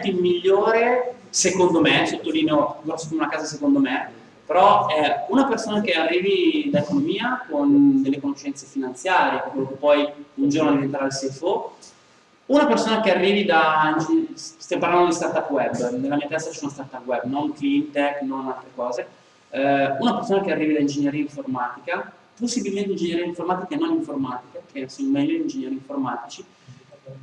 team migliore, secondo me, sottolineo grosso come una casa secondo me, però è una persona che arrivi da economia con delle conoscenze finanziarie, quello che poi un giorno diventerà il CFO, una persona che arrivi da, stiamo parlando di startup web, nella mia testa ci sono startup web, non clean tech, non altre cose, eh, una persona che arrivi da ingegneria informatica, possibilmente ingegneria informatica e non informatica, che sono meglio ingegneri informatici,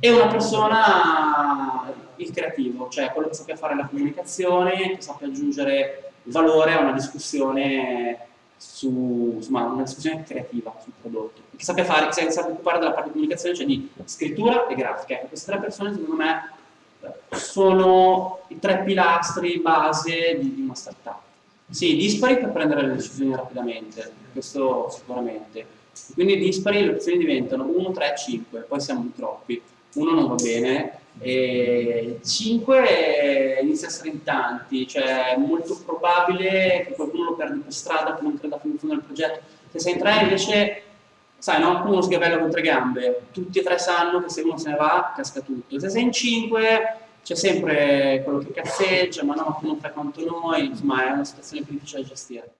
e una persona, il creativo, cioè quello che sappia fare la comunicazione, che sappia aggiungere valore a una discussione su, insomma, una discussione creativa sul prodotto, che sappia fare, che sappia occupare della parte di comunicazione, cioè di scrittura e grafica. Ecco, queste tre persone secondo me sono i tre pilastri base di, di una startup. Sì, dispari per prendere le decisioni rapidamente, questo sicuramente. Quindi dispari le opzioni diventano 1, 3, 5, poi siamo troppi. Uno non va bene, e 5 inizia a essere in tanti, cioè è molto probabile che qualcuno lo perdi per strada, che non creda fino in fondo al progetto. Se sei in 3 invece, sai no, uno sgabella con tre gambe, tutti e tre sanno che se uno se ne va casca tutto. Se sei in 5 c'è sempre quello che cazzeggia, ma no, tu non fai quanto noi, insomma è una situazione più difficile da gestire.